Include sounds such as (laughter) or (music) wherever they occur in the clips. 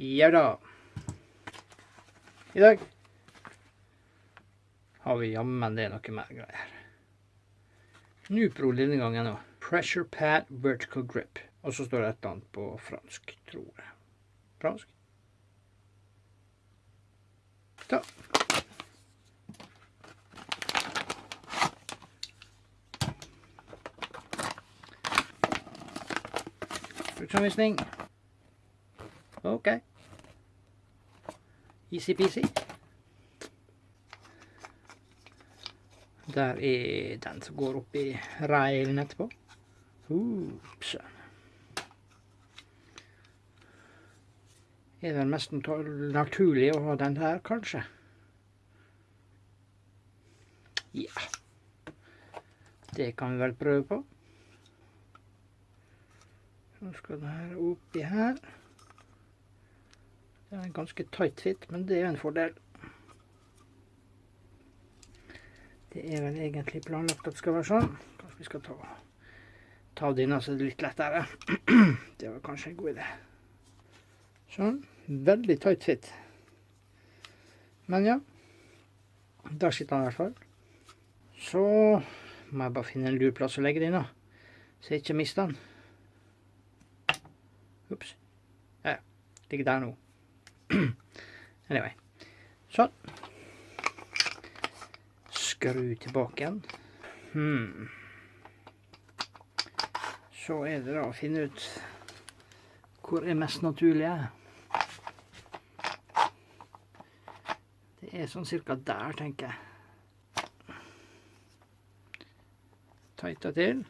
Ja da. I dag har vi jammen det noe mer greier. Nupro denne gangen òg. Pressure pad vertical grip. Og så står det et eller annet på fransk, tror jeg. Fransk? Da. Bruksanvisning. OK. Easy-peasy. Der er den som går opp i reilen etterpå. Ups. Er det mest naturlig å ha den her, kanskje? Ja. Det kan vi vel prøve på. Så skal den her oppi her. Det er en ganske tight fit, men det er en fordel. Det er vel egentlig planlagt at det skal være sånn. Kanskje vi skal ta, ta denne så det er litt lettere. (clears throat) Det var kanskje en god idé. Sånn. Veldig tight fit. Men ja. Der sitter han i hvert fall. Så må jeg bare finne en lur plass å legge den. Så jeg ikke mister den. Ops. Ja. Ligger der nå. (clears throat) anyway. Sånn. Skru tilbake igjen. Hmm. Så er det da å finne ut hvor er mest naturlig. Det er sånn cirka der, tenker jeg. Tighta til.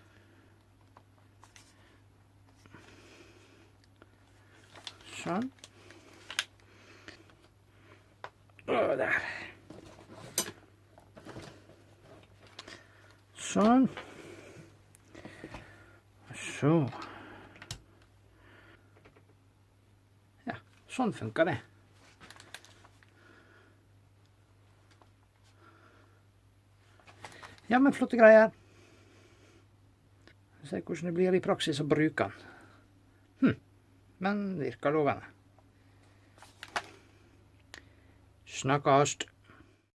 Sånn. Og der. Sånn. Så Ja, sånn funker det. Ja, men flotte greier. Se hvordan det blir i praksis å bruke den. Hm men virker lovende. Schnackost.